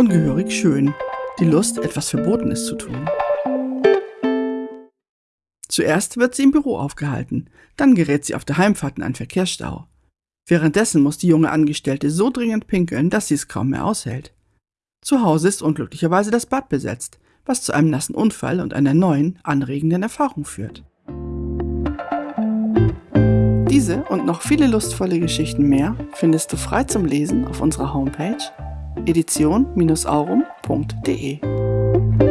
ungehörig schön, die Lust, etwas Verbotenes zu tun. Zuerst wird sie im Büro aufgehalten, dann gerät sie auf der Heimfahrt in einen Verkehrsstau. Währenddessen muss die junge Angestellte so dringend pinkeln, dass sie es kaum mehr aushält. Zu Hause ist unglücklicherweise das Bad besetzt, was zu einem nassen Unfall und einer neuen, anregenden Erfahrung führt. Diese und noch viele lustvolle Geschichten mehr findest du frei zum Lesen auf unserer Homepage edition-aurum.de.